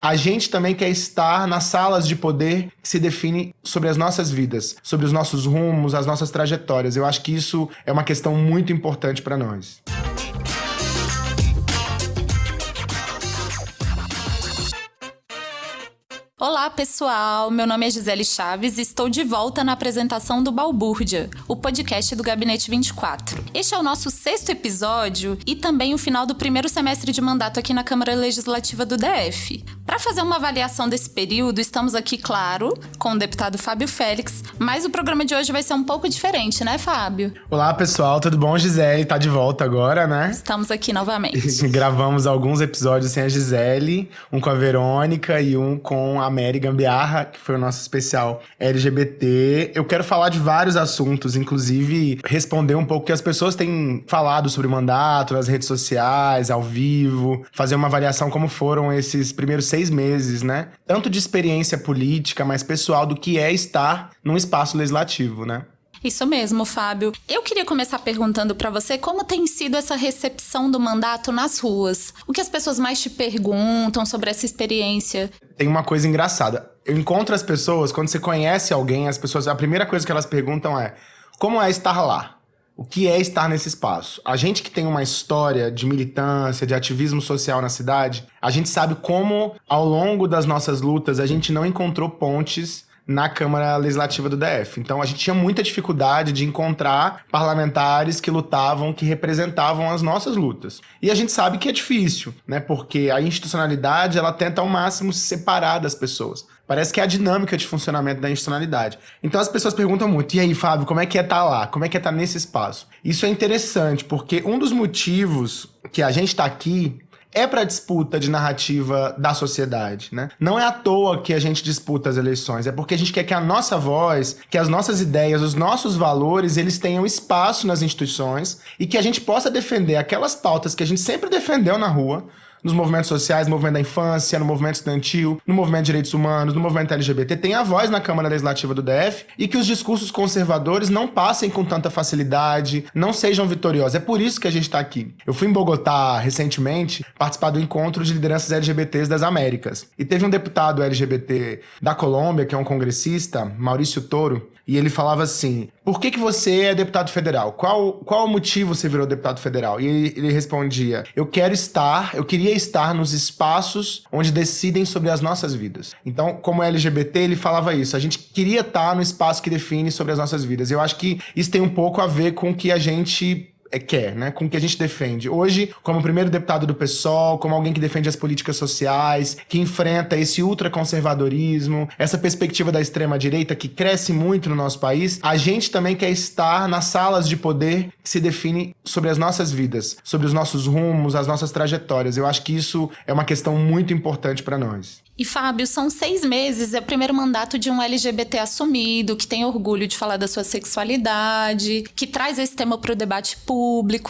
A gente também quer estar nas salas de poder que se define sobre as nossas vidas, sobre os nossos rumos, as nossas trajetórias. Eu acho que isso é uma questão muito importante para nós. Olá, pessoal! Meu nome é Gisele Chaves e estou de volta na apresentação do Balbúrdia, o podcast do Gabinete 24. Este é o nosso sexto episódio e também o final do primeiro semestre de mandato aqui na Câmara Legislativa do DF. Para fazer uma avaliação desse período, estamos aqui, claro, com o deputado Fábio Félix, mas o programa de hoje vai ser um pouco diferente, né, Fábio? Olá, pessoal, tudo bom? Gisele tá de volta agora, né? Estamos aqui novamente. Gravamos alguns episódios sem a Gisele, um com a Verônica e um com a Mary Gambiarra, que foi o nosso especial LGBT. Eu quero falar de vários assuntos, inclusive responder um pouco que as pessoas têm falado sobre o mandato nas redes sociais, ao vivo, fazer uma avaliação como foram esses primeiros seis meses, né? Tanto de experiência política, mais pessoal, do que é estar num espaço legislativo, né? Isso mesmo, Fábio. Eu queria começar perguntando para você como tem sido essa recepção do mandato nas ruas. O que as pessoas mais te perguntam sobre essa experiência? Tem uma coisa engraçada. Eu encontro as pessoas, quando você conhece alguém, as pessoas, a primeira coisa que elas perguntam é: como é estar lá? O que é estar nesse espaço? A gente que tem uma história de militância, de ativismo social na cidade, a gente sabe como, ao longo das nossas lutas, a gente não encontrou pontes na Câmara Legislativa do DF. Então a gente tinha muita dificuldade de encontrar parlamentares que lutavam, que representavam as nossas lutas. E a gente sabe que é difícil, né? Porque a institucionalidade, ela tenta ao máximo se separar das pessoas. Parece que é a dinâmica de funcionamento da institucionalidade. Então as pessoas perguntam muito: e aí, Fábio, como é que é estar tá lá? Como é que é estar tá nesse espaço? Isso é interessante, porque um dos motivos que a gente está aqui é para disputa de narrativa da sociedade, né? Não é à toa que a gente disputa as eleições, é porque a gente quer que a nossa voz, que as nossas ideias, os nossos valores, eles tenham espaço nas instituições e que a gente possa defender aquelas pautas que a gente sempre defendeu na rua, nos movimentos sociais, no movimento da infância, no movimento estudantil, no movimento de direitos humanos, no movimento LGBT, tem a voz na Câmara Legislativa do DF e que os discursos conservadores não passem com tanta facilidade, não sejam vitoriosos. É por isso que a gente está aqui. Eu fui em Bogotá recentemente participar do encontro de lideranças LGBTs das Américas. E teve um deputado LGBT da Colômbia, que é um congressista, Maurício Toro, e ele falava assim: por que, que você é deputado federal? Qual, qual o motivo você virou deputado federal? E ele, ele respondia: eu quero estar, eu queria estar nos espaços onde decidem sobre as nossas vidas. Então, como LGBT, ele falava isso. A gente queria estar no espaço que define sobre as nossas vidas. Eu acho que isso tem um pouco a ver com que a gente quer, né? Com o que a gente defende. Hoje, como primeiro deputado do PSOL, como alguém que defende as políticas sociais, que enfrenta esse ultraconservadorismo, essa perspectiva da extrema-direita que cresce muito no nosso país, a gente também quer estar nas salas de poder que se define sobre as nossas vidas, sobre os nossos rumos, as nossas trajetórias. Eu acho que isso é uma questão muito importante para nós. E Fábio, são seis meses, é o primeiro mandato de um LGBT assumido, que tem orgulho de falar da sua sexualidade, que traz esse tema para o debate público,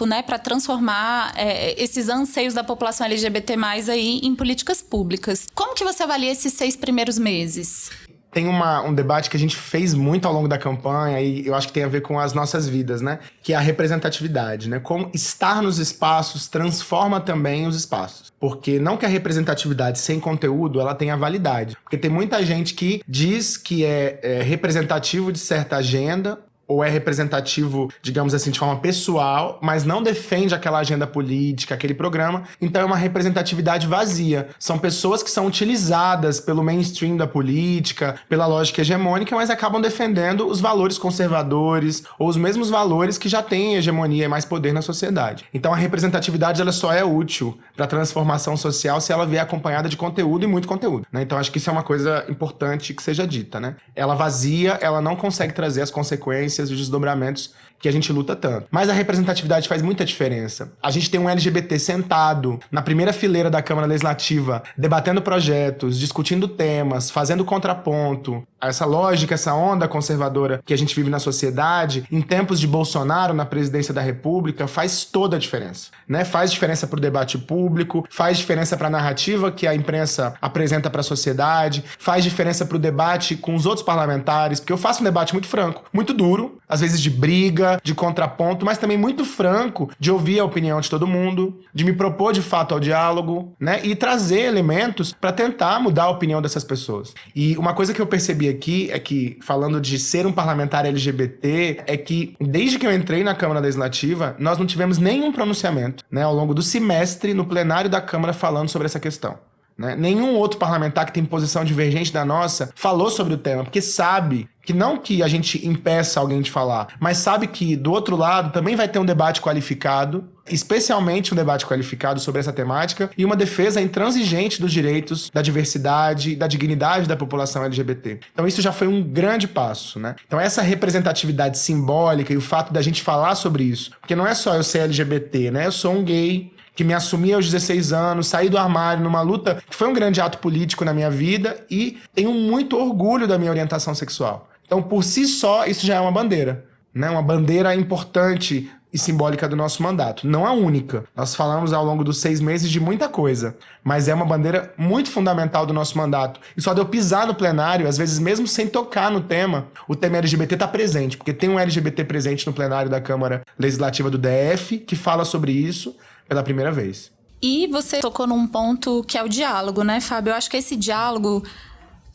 né, para transformar é, esses anseios da população LGBT aí em políticas públicas. Como que você avalia esses seis primeiros meses? tem uma, um debate que a gente fez muito ao longo da campanha e eu acho que tem a ver com as nossas vidas, né? Que é a representatividade, né? Como estar nos espaços transforma também os espaços. Porque não que a representatividade sem conteúdo ela tenha validade. Porque tem muita gente que diz que é, é representativo de certa agenda ou é representativo, digamos assim, de forma pessoal, mas não defende aquela agenda política, aquele programa, então é uma representatividade vazia. São pessoas que são utilizadas pelo mainstream da política, pela lógica hegemônica, mas acabam defendendo os valores conservadores ou os mesmos valores que já têm hegemonia e mais poder na sociedade. Então a representatividade ela só é útil para a transformação social se ela vier acompanhada de conteúdo e muito conteúdo. Né? Então acho que isso é uma coisa importante que seja dita. Né? Ela vazia, ela não consegue trazer as consequências os desdobramentos que a gente luta tanto. Mas a representatividade faz muita diferença. A gente tem um LGBT sentado na primeira fileira da Câmara Legislativa, debatendo projetos, discutindo temas, fazendo contraponto. Essa lógica, essa onda conservadora que a gente vive na sociedade, em tempos de Bolsonaro na presidência da República, faz toda a diferença. Né? Faz diferença para o debate público, faz diferença para a narrativa que a imprensa apresenta para a sociedade, faz diferença para o debate com os outros parlamentares, porque eu faço um debate muito franco, muito duro, às vezes de briga, de contraponto, mas também muito franco de ouvir a opinião de todo mundo, de me propor de fato ao diálogo, né? E trazer elementos para tentar mudar a opinião dessas pessoas. E uma coisa que eu percebi aqui é que, falando de ser um parlamentar LGBT, é que desde que eu entrei na Câmara Legislativa, nós não tivemos nenhum pronunciamento, né, ao longo do semestre no plenário da Câmara falando sobre essa questão. Né? Nenhum outro parlamentar que tem posição divergente da nossa falou sobre o tema, porque sabe que não que a gente impeça alguém de falar, mas sabe que do outro lado também vai ter um debate qualificado, especialmente um debate qualificado sobre essa temática e uma defesa intransigente dos direitos, da diversidade, da dignidade da população LGBT. Então isso já foi um grande passo, né? Então essa representatividade simbólica e o fato da gente falar sobre isso, porque não é só eu ser LGBT, né? Eu sou um gay que me assumi aos 16 anos, saí do armário numa luta que foi um grande ato político na minha vida e tenho muito orgulho da minha orientação sexual. Então, por si só, isso já é uma bandeira, né? Uma bandeira importante e simbólica do nosso mandato. Não a única. Nós falamos ao longo dos seis meses de muita coisa, mas é uma bandeira muito fundamental do nosso mandato. E só de eu pisar no plenário, às vezes mesmo sem tocar no tema, o tema LGBT está presente, porque tem um LGBT presente no plenário da Câmara Legislativa do DF que fala sobre isso pela primeira vez. E você tocou num ponto que é o diálogo, né, Fábio? Eu acho que esse diálogo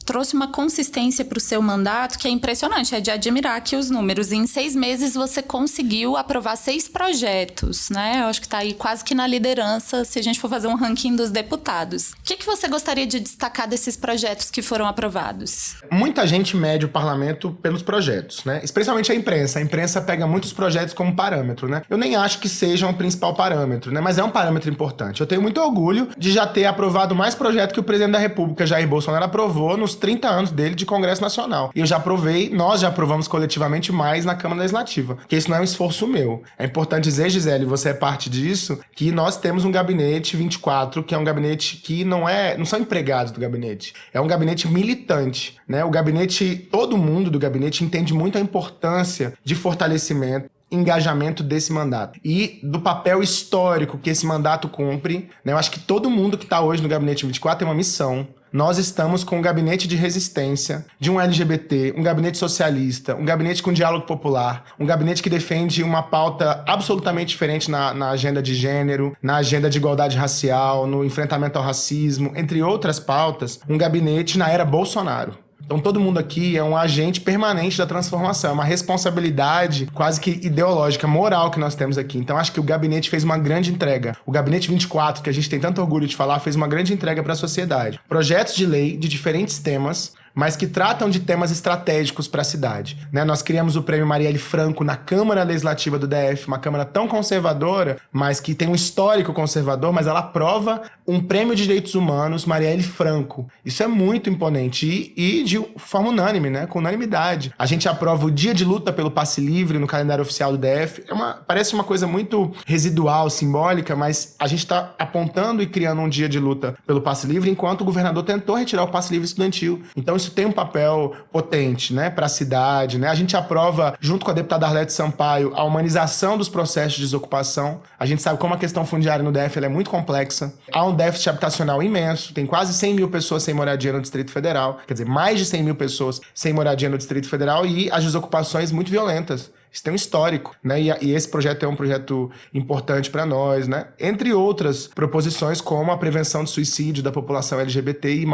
trouxe uma consistência para o seu mandato que é impressionante, é de admirar que os números. Em seis meses você conseguiu aprovar seis projetos, né? Eu acho que está aí quase que na liderança se a gente for fazer um ranking dos deputados. O que, que você gostaria de destacar desses projetos que foram aprovados? Muita gente mede o parlamento pelos projetos, né? Especialmente a imprensa. A imprensa pega muitos projetos como parâmetro, né? Eu nem acho que seja o principal parâmetro, né? Mas é um parâmetro importante. Eu tenho muito orgulho de já ter aprovado mais projetos que o presidente da República, Jair Bolsonaro, aprovou nos 30 anos dele de Congresso Nacional. E eu já aprovei, nós já aprovamos coletivamente mais na Câmara Legislativa, que isso não é um esforço meu. É importante dizer, Gisele, você é parte disso, que nós temos um gabinete 24, que é um gabinete que não é, não são empregados do gabinete, é um gabinete militante, né? O gabinete, todo mundo do gabinete entende muito a importância de fortalecimento engajamento desse mandato e do papel histórico que esse mandato cumpre. Né? Eu acho que todo mundo que está hoje no Gabinete 24 tem uma missão nós estamos com um gabinete de resistência de um LGBT, um gabinete socialista, um gabinete com diálogo popular, um gabinete que defende uma pauta absolutamente diferente na, na agenda de gênero, na agenda de igualdade racial, no enfrentamento ao racismo, entre outras pautas, um gabinete na era Bolsonaro. Então todo mundo aqui é um agente permanente da transformação, é uma responsabilidade quase que ideológica, moral que nós temos aqui. Então acho que o gabinete fez uma grande entrega. O gabinete 24, que a gente tem tanto orgulho de falar, fez uma grande entrega para a sociedade. Projetos de lei de diferentes temas mas que tratam de temas estratégicos para a cidade. Né? Nós criamos o Prêmio Marielle Franco na Câmara Legislativa do DF, uma Câmara tão conservadora, mas que tem um histórico conservador, mas ela aprova um prêmio de direitos humanos Marielle Franco. Isso é muito imponente e, e, de forma unânime, né? com unanimidade. A gente aprova o dia de luta pelo passe livre no calendário oficial do DF. É uma, parece uma coisa muito residual, simbólica, mas a gente está apontando e criando um dia de luta pelo passe livre, enquanto o governador tentou retirar o passe livre estudantil. Então isso tem um papel potente né, para a cidade. Né? A gente aprova, junto com a deputada Arlete Sampaio, a humanização dos processos de desocupação. A gente sabe como a questão fundiária no DF é muito complexa. Há um déficit habitacional imenso, tem quase 100 mil pessoas sem moradia no Distrito Federal, quer dizer, mais de 100 mil pessoas sem moradia no Distrito Federal e as desocupações muito violentas. Isso tem um histórico, né? E, e esse projeto é um projeto importante para nós, né? Entre outras proposições, como a prevenção de suicídio da população LGBTI+,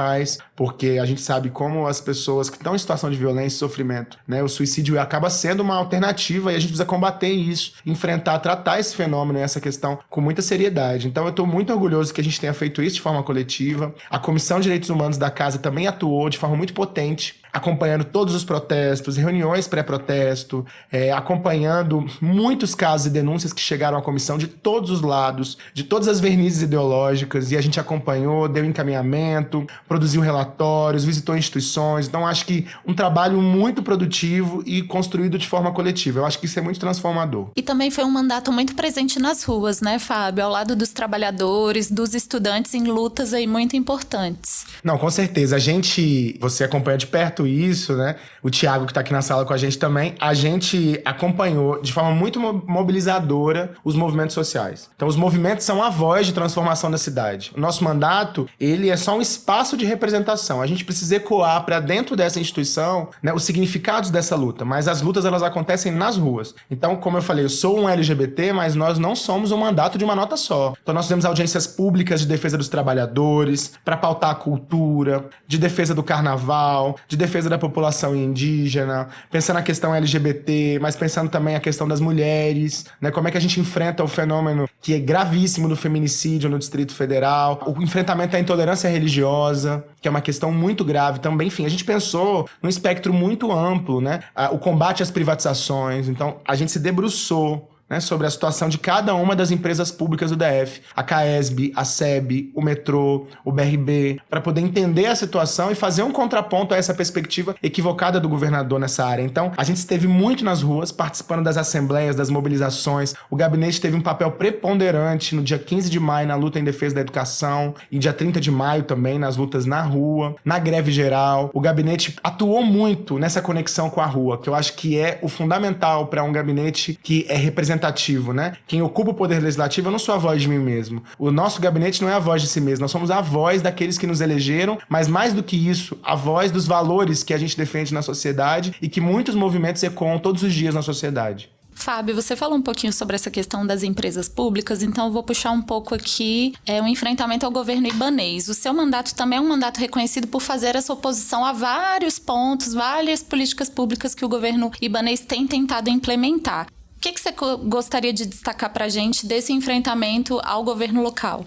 porque a gente sabe como as pessoas que estão em situação de violência e sofrimento, né? O suicídio acaba sendo uma alternativa e a gente precisa combater isso, enfrentar, tratar esse fenômeno e essa questão com muita seriedade. Então eu estou muito orgulhoso que a gente tenha feito isso de forma coletiva. A Comissão de Direitos Humanos da Casa também atuou de forma muito potente acompanhando todos os protestos, reuniões pré-protesto, é, acompanhando muitos casos e denúncias que chegaram à comissão de todos os lados, de todas as vernizes ideológicas, e a gente acompanhou, deu encaminhamento, produziu relatórios, visitou instituições. Então, acho que um trabalho muito produtivo e construído de forma coletiva. Eu acho que isso é muito transformador. E também foi um mandato muito presente nas ruas, né, Fábio? Ao lado dos trabalhadores, dos estudantes em lutas aí muito importantes. Não, com certeza. A gente, você acompanha de perto certo isso, né? O Tiago, que está aqui na sala com a gente também, a gente acompanhou de forma muito mobilizadora os movimentos sociais. Então, os movimentos são a voz de transformação da cidade. O nosso mandato, ele é só um espaço de representação. A gente precisa ecoar para dentro dessa instituição né, os significados dessa luta, mas as lutas elas acontecem nas ruas. Então, como eu falei, eu sou um LGBT, mas nós não somos um mandato de uma nota só. Então, nós temos audiências públicas de defesa dos trabalhadores, para pautar a cultura, de defesa do carnaval, de defesa da população indígena, pensando na questão LGBT, mas pensando também a questão das mulheres, né? Como é que a gente enfrenta o fenômeno que é gravíssimo do feminicídio no Distrito Federal, o enfrentamento à intolerância religiosa, que é uma questão muito grave também. Enfim, a gente pensou num espectro muito amplo, né? O combate às privatizações. Então, a gente se debruçou né, sobre a situação de cada uma das empresas públicas do DF, a CAESB, a SEB, o metrô, o BRB, para poder entender a situação e fazer um contraponto a essa perspectiva equivocada do governador nessa área. Então, a gente esteve muito nas ruas, participando das assembleias, das mobilizações. O gabinete teve um papel preponderante no dia 15 de maio na luta em defesa da educação e dia 30 de maio também nas lutas na rua, na greve geral. O gabinete atuou muito nessa conexão com a rua, que eu acho que é o fundamental para um gabinete que é representativo representativo, né? Quem ocupa o poder legislativo, eu não sou a voz de mim mesmo. O nosso gabinete não é a voz de si mesmo, nós somos a voz daqueles que nos elegeram, mas mais do que isso, a voz dos valores que a gente defende na sociedade e que muitos movimentos ecoam todos os dias na sociedade. Fábio, você falou um pouquinho sobre essa questão das empresas públicas, então eu vou puxar um pouco aqui é, o enfrentamento ao governo ibanês. O seu mandato também é um mandato reconhecido por fazer essa oposição a vários pontos, várias políticas públicas que o governo ibanês tem tentado implementar. O que, que você gostaria de destacar para a gente desse enfrentamento ao governo local?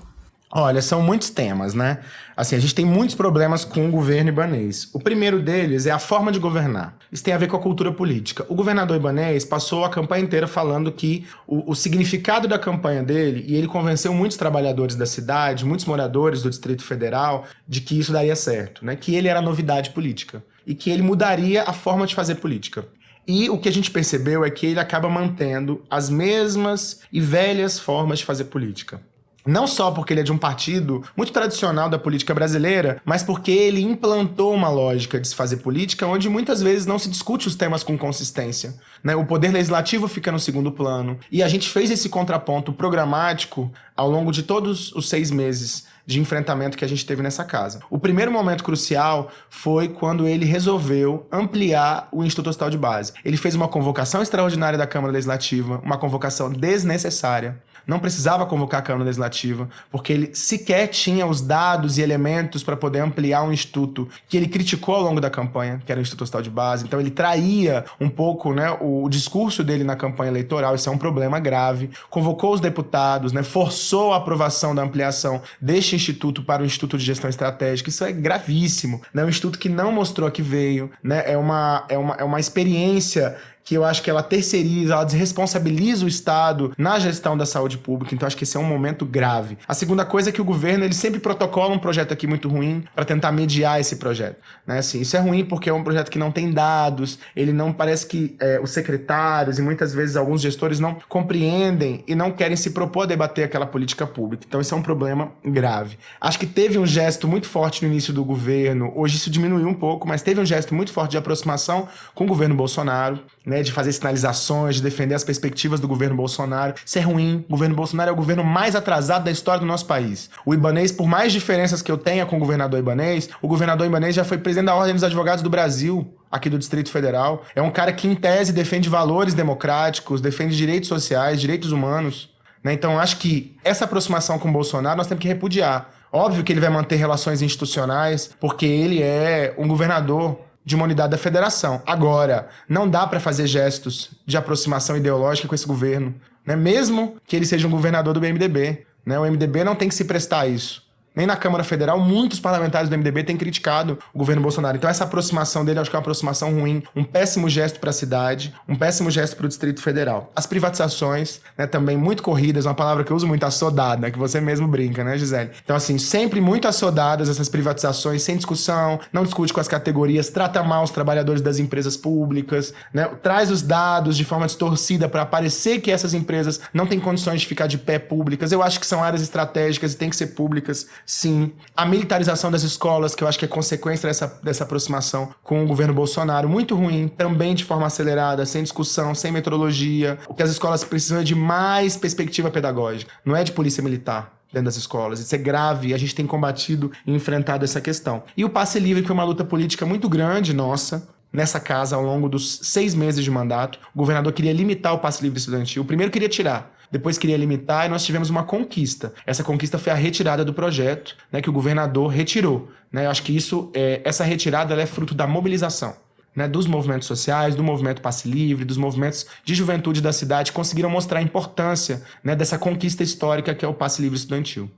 Olha, são muitos temas, né? Assim, a gente tem muitos problemas com o governo ibanês. O primeiro deles é a forma de governar. Isso tem a ver com a cultura política. O governador ibanês passou a campanha inteira falando que o, o significado da campanha dele, e ele convenceu muitos trabalhadores da cidade, muitos moradores do Distrito Federal, de que isso daria certo, né? Que ele era novidade política e que ele mudaria a forma de fazer política. E o que a gente percebeu é que ele acaba mantendo as mesmas e velhas formas de fazer política. Não só porque ele é de um partido muito tradicional da política brasileira, mas porque ele implantou uma lógica de se fazer política onde muitas vezes não se discute os temas com consistência. Né? O poder legislativo fica no segundo plano. E a gente fez esse contraponto programático ao longo de todos os seis meses de enfrentamento que a gente teve nessa casa. O primeiro momento crucial foi quando ele resolveu ampliar o Instituto Hospital de Base. Ele fez uma convocação extraordinária da Câmara Legislativa, uma convocação desnecessária, não precisava convocar a Câmara Legislativa, porque ele sequer tinha os dados e elementos para poder ampliar um instituto que ele criticou ao longo da campanha, que era o Instituto Hospital de Base. Então ele traía um pouco né, o, o discurso dele na campanha eleitoral, isso é um problema grave. Convocou os deputados, né, forçou a aprovação da ampliação deste instituto para o Instituto de Gestão Estratégica, isso é gravíssimo. É né, um instituto que não mostrou que veio, né, é, uma, é, uma, é uma experiência que eu acho que ela terceiriza, ela desresponsabiliza o Estado na gestão da saúde pública, então acho que esse é um momento grave. A segunda coisa é que o governo ele sempre protocola um projeto aqui muito ruim para tentar mediar esse projeto. Né? Assim, isso é ruim porque é um projeto que não tem dados, ele não parece que é, os secretários e muitas vezes alguns gestores não compreendem e não querem se propor a debater aquela política pública. Então isso é um problema grave. Acho que teve um gesto muito forte no início do governo, hoje isso diminuiu um pouco, mas teve um gesto muito forte de aproximação com o governo Bolsonaro né, de fazer sinalizações, de defender as perspectivas do governo Bolsonaro. Isso é ruim. O governo Bolsonaro é o governo mais atrasado da história do nosso país. O Ibanês, por mais diferenças que eu tenha com o governador Ibanês, o governador Ibanês já foi presidente da Ordem dos Advogados do Brasil aqui do Distrito Federal. É um cara que, em tese, defende valores democráticos, defende direitos sociais, direitos humanos. Né? Então, acho que essa aproximação com o Bolsonaro nós temos que repudiar. Óbvio que ele vai manter relações institucionais, porque ele é um governador de uma unidade da federação. Agora, não dá para fazer gestos de aproximação ideológica com esse governo, né? mesmo que ele seja um governador do MDB. Né? O MDB não tem que se prestar a isso nem na Câmara Federal, muitos parlamentares do MDB têm criticado o governo Bolsonaro. Então essa aproximação dele, acho que é uma aproximação ruim, um péssimo gesto para a cidade, um péssimo gesto para o Distrito Federal. As privatizações, né, também muito corridas, uma palavra que eu uso muito, assodada, que você mesmo brinca, né, Gisele? Então assim, sempre muito assodadas essas privatizações, sem discussão, não discute com as categorias, trata mal os trabalhadores das empresas públicas, né, traz os dados de forma distorcida para parecer que essas empresas não têm condições de ficar de pé públicas. Eu acho que são áreas estratégicas e têm que ser públicas Sim. A militarização das escolas, que eu acho que é consequência dessa, dessa aproximação com o governo Bolsonaro, muito ruim, também de forma acelerada, sem discussão, sem metodologia. O que as escolas precisam é de mais perspectiva pedagógica, não é de polícia militar dentro das escolas. Isso é grave e a gente tem combatido e enfrentado essa questão. E o passe livre, que foi uma luta política muito grande nossa, nessa casa ao longo dos seis meses de mandato. O governador queria limitar o passe livre estudantil. Primeiro queria tirar, depois queria limitar e nós tivemos uma conquista. Essa conquista foi a retirada do projeto, né, que o governador retirou. Né? Eu acho que isso, é, essa retirada é fruto da mobilização. Né, dos movimentos sociais, do movimento passe livre, dos movimentos de juventude da cidade, conseguiram mostrar a importância né, dessa conquista histórica que é o passe livre estudantil.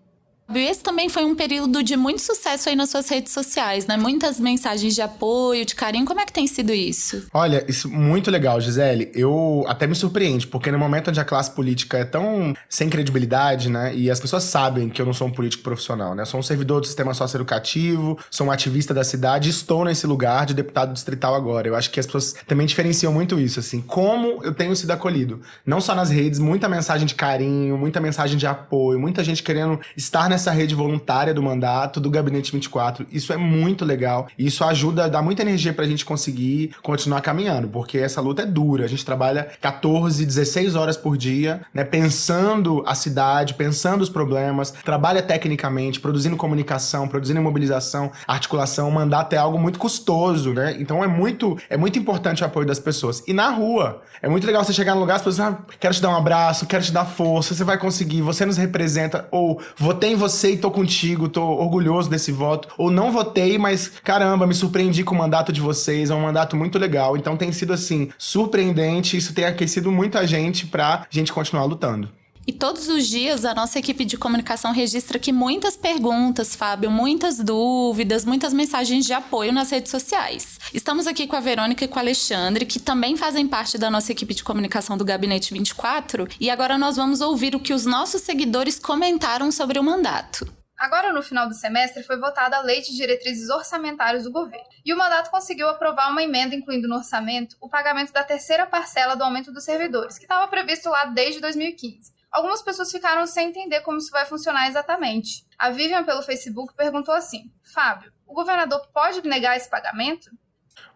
Esse também foi um período de muito sucesso aí nas suas redes sociais, né? Muitas mensagens de apoio, de carinho. Como é que tem sido isso? Olha, isso muito legal, Gisele. Eu até me surpreende, porque no momento onde a classe política é tão sem credibilidade, né? E as pessoas sabem que eu não sou um político profissional, né? Eu sou um servidor do sistema socioeducativo, sou um ativista da cidade, estou nesse lugar de deputado distrital agora. Eu acho que as pessoas também diferenciam muito isso, assim. Como eu tenho sido acolhido. Não só nas redes, muita mensagem de carinho, muita mensagem de apoio, muita gente querendo estar nessa rede voluntária do mandato, do Gabinete 24. Isso é muito legal. Isso ajuda, dá muita energia pra gente conseguir continuar caminhando, porque essa luta é dura. A gente trabalha 14, 16 horas por dia, né, pensando a cidade, pensando os problemas, trabalha tecnicamente, produzindo comunicação, produzindo mobilização, articulação. O mandato é algo muito custoso, né? Então é muito, é muito importante o apoio das pessoas. E na rua, é muito legal você chegar no lugar, as pessoas, ah, quero te dar um abraço, quero te dar força, você vai conseguir, você nos representa, ou votei em você e tô contigo, tô orgulhoso desse voto. Ou não votei, mas caramba, me surpreendi com o mandato de vocês, é um mandato muito legal. Então tem sido assim, surpreendente, isso tem aquecido muita gente pra gente continuar lutando. E todos os dias a nossa equipe de comunicação registra aqui muitas perguntas, Fábio, muitas dúvidas, muitas mensagens de apoio nas redes sociais. Estamos aqui com a Verônica e com o Alexandre, que também fazem parte da nossa equipe de comunicação do Gabinete 24, e agora nós vamos ouvir o que os nossos seguidores comentaram sobre o mandato. Agora, no final do semestre, foi votada a Lei de Diretrizes Orçamentárias do Governo. E o mandato conseguiu aprovar uma emenda incluindo no orçamento o pagamento da terceira parcela do aumento dos servidores, que estava previsto lá desde 2015. Algumas pessoas ficaram sem entender como isso vai funcionar exatamente. A Vivian, pelo Facebook, perguntou assim: Fábio, o governador pode negar esse pagamento?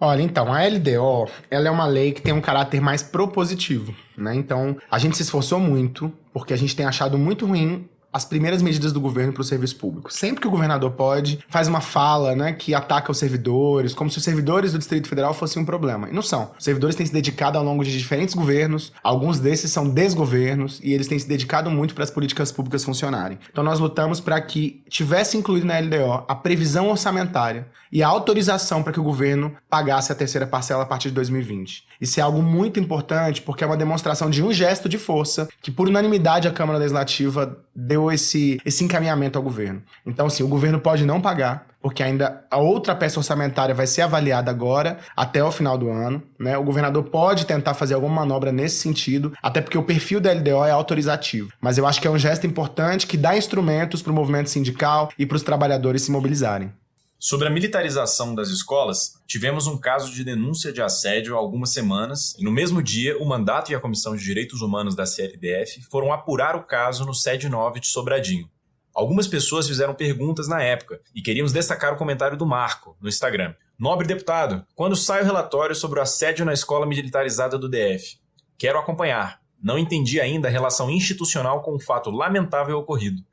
Olha, então, a LDO, ela é uma lei que tem um caráter mais propositivo, né? Então, a gente se esforçou muito, porque a gente tem achado muito ruim as primeiras medidas do governo para o serviço público. Sempre que o governador pode, faz uma fala, né, que ataca os servidores, como se os servidores do Distrito Federal fossem um problema. E não são. Os servidores têm se dedicado ao longo de diferentes governos, alguns desses são desgovernos, e eles têm se dedicado muito para as políticas públicas funcionarem. Então nós lutamos para que tivesse incluído na LDO a previsão orçamentária e a autorização para que o governo pagasse a terceira parcela a partir de 2020. Isso é algo muito importante porque é uma demonstração de um gesto de força que, por unanimidade, a Câmara Legislativa deu esse, esse encaminhamento ao governo. Então, assim, o governo pode não pagar, porque ainda a outra peça orçamentária vai ser avaliada agora, até o final do ano. Né? O governador pode tentar fazer alguma manobra nesse sentido, até porque o perfil da LDO é autorizativo. Mas eu acho que é um gesto importante que dá instrumentos para o movimento sindical e para os trabalhadores se mobilizarem. Sobre a militarização das escolas, tivemos um caso de denúncia de assédio há algumas semanas e no mesmo dia o mandato e a Comissão de Direitos Humanos da CLDF foram apurar o caso no SED 9 de Sobradinho. Algumas pessoas fizeram perguntas na época e queríamos destacar o comentário do Marco no Instagram. Nobre deputado, quando sai o relatório sobre o assédio na escola militarizada do DF? Quero acompanhar. Não entendi ainda a relação institucional com o fato lamentável ocorrido.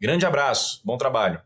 Grande abraço, bom trabalho.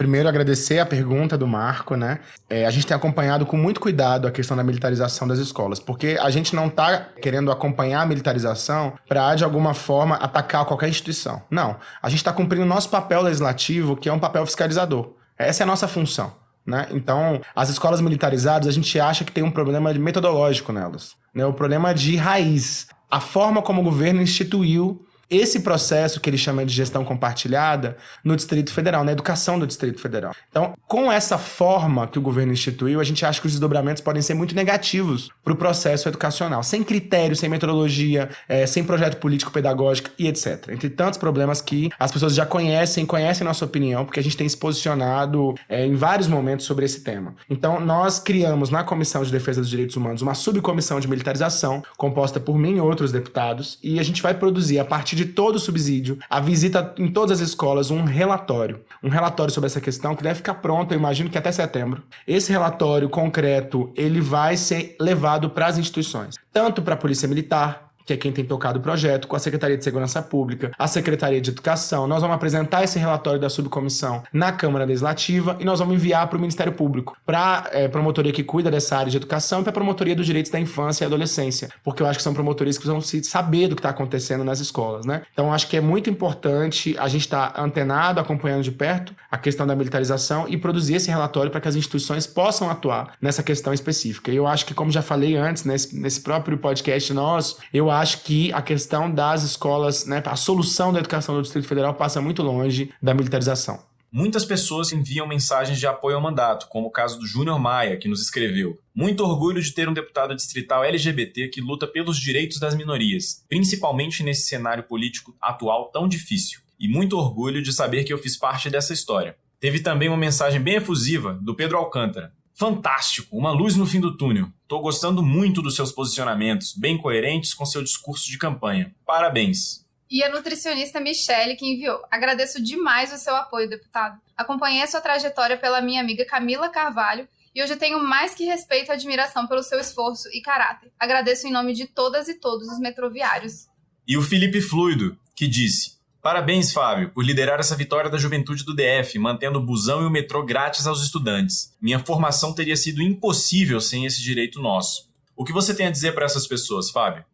Primeiro, agradecer a pergunta do Marco, né? É, a gente tem acompanhado com muito cuidado a questão da militarização das escolas, porque a gente não está querendo acompanhar a militarização para, de alguma forma, atacar qualquer instituição. Não. A gente está cumprindo o nosso papel legislativo, que é um papel fiscalizador. Essa é a nossa função. Né? Então, as escolas militarizadas, a gente acha que tem um problema metodológico nelas. Né? O problema de raiz. A forma como o governo instituiu esse processo que ele chama de gestão compartilhada no Distrito Federal, na educação do Distrito Federal. Então, com essa forma que o governo instituiu, a gente acha que os desdobramentos podem ser muito negativos para o processo educacional, sem critério, sem metodologia, é, sem projeto político pedagógico e etc. Entre tantos problemas que as pessoas já conhecem, conhecem nossa opinião, porque a gente tem se posicionado é, em vários momentos sobre esse tema. Então, nós criamos na Comissão de Defesa dos Direitos Humanos uma subcomissão de militarização, composta por mim e outros deputados, e a gente vai produzir, a partir de todo o subsídio, a visita em todas as escolas, um relatório. Um relatório sobre essa questão que deve ficar pronto, eu imagino que até setembro. Esse relatório concreto, ele vai ser levado para as instituições, tanto para a Polícia Militar, que é quem tem tocado o projeto, com a Secretaria de Segurança Pública, a Secretaria de Educação. Nós vamos apresentar esse relatório da subcomissão na Câmara Legislativa e nós vamos enviar para o Ministério Público, para a é, promotoria que cuida dessa área de educação e para a promotoria dos direitos da infância e adolescência, porque eu acho que são promotorias que precisam saber do que está acontecendo nas escolas, né? Então, acho que é muito importante a gente estar tá antenado, acompanhando de perto a questão da militarização e produzir esse relatório para que as instituições possam atuar nessa questão específica. E eu acho que, como já falei antes, nesse, nesse próprio podcast nosso, eu acho acho que a questão das escolas, né, a solução da educação do Distrito Federal passa muito longe da militarização. Muitas pessoas enviam mensagens de apoio ao mandato, como o caso do Júnior Maia, que nos escreveu: Muito orgulho de ter um deputado distrital LGBT que luta pelos direitos das minorias, principalmente nesse cenário político atual tão difícil. E muito orgulho de saber que eu fiz parte dessa história. Teve também uma mensagem bem efusiva do Pedro Alcântara, Fantástico, uma luz no fim do túnel. Tô gostando muito dos seus posicionamentos, bem coerentes com seu discurso de campanha. Parabéns. E a nutricionista Michele que enviou. Agradeço demais o seu apoio, deputado. Acompanhei a sua trajetória pela minha amiga Camila Carvalho e hoje tenho mais que respeito e admiração pelo seu esforço e caráter. Agradeço em nome de todas e todos os metroviários. E o Felipe Fluido, que disse: Parabéns, Fábio, por liderar essa vitória da juventude do DF, mantendo o busão e o metrô grátis aos estudantes. Minha formação teria sido impossível sem esse direito nosso. O que você tem a dizer para essas pessoas, Fábio?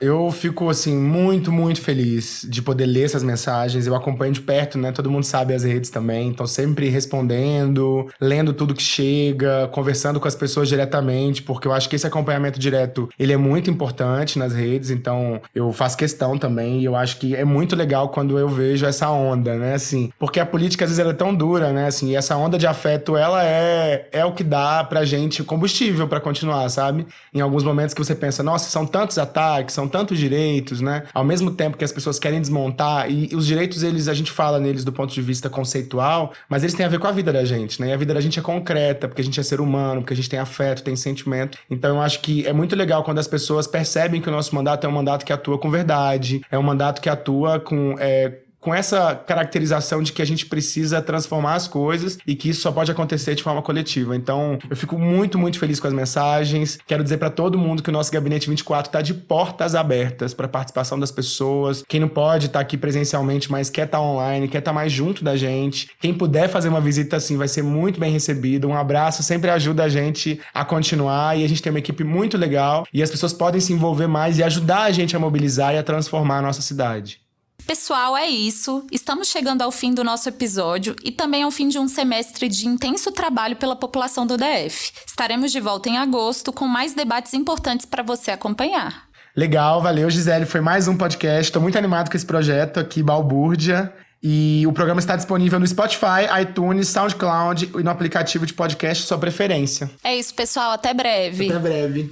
Eu fico, assim, muito, muito feliz de poder ler essas mensagens. Eu acompanho de perto, né? Todo mundo sabe as redes também. Então, sempre respondendo, lendo tudo que chega, conversando com as pessoas diretamente, porque eu acho que esse acompanhamento direto, ele é muito importante nas redes. Então, eu faço questão também. E eu acho que é muito legal quando eu vejo essa onda, né? Assim, porque a política, às vezes, ela é tão dura, né? Assim, e essa onda de afeto, ela é, é o que dá pra gente combustível para continuar, sabe? Em alguns momentos que você pensa, nossa, são tantos ataques, são tantos direitos, né? Ao mesmo tempo que as pessoas querem desmontar, e os direitos, eles, a gente fala neles do ponto de vista conceitual, mas eles têm a ver com a vida da gente, né? E a vida da gente é concreta, porque a gente é ser humano, porque a gente tem afeto, tem sentimento. Então eu acho que é muito legal quando as pessoas percebem que o nosso mandato é um mandato que atua com verdade, é um mandato que atua com. É, com essa caracterização de que a gente precisa transformar as coisas e que isso só pode acontecer de forma coletiva. Então, eu fico muito, muito feliz com as mensagens. Quero dizer para todo mundo que o nosso Gabinete 24 está de portas abertas para participação das pessoas. Quem não pode estar tá aqui presencialmente, mas quer estar tá online, quer estar tá mais junto da gente. Quem puder fazer uma visita assim, vai ser muito bem recebido. Um abraço sempre ajuda a gente a continuar e a gente tem uma equipe muito legal e as pessoas podem se envolver mais e ajudar a gente a mobilizar e a transformar a nossa cidade. Pessoal, é isso. Estamos chegando ao fim do nosso episódio e também ao fim de um semestre de intenso trabalho pela população do DF. Estaremos de volta em agosto com mais debates importantes para você acompanhar. Legal, valeu, Gisele. Foi mais um podcast. Estou muito animado com esse projeto aqui, Balbúrdia. E o programa está disponível no Spotify, iTunes, SoundCloud e no aplicativo de podcast sua preferência. É isso, pessoal. Até breve. Até breve.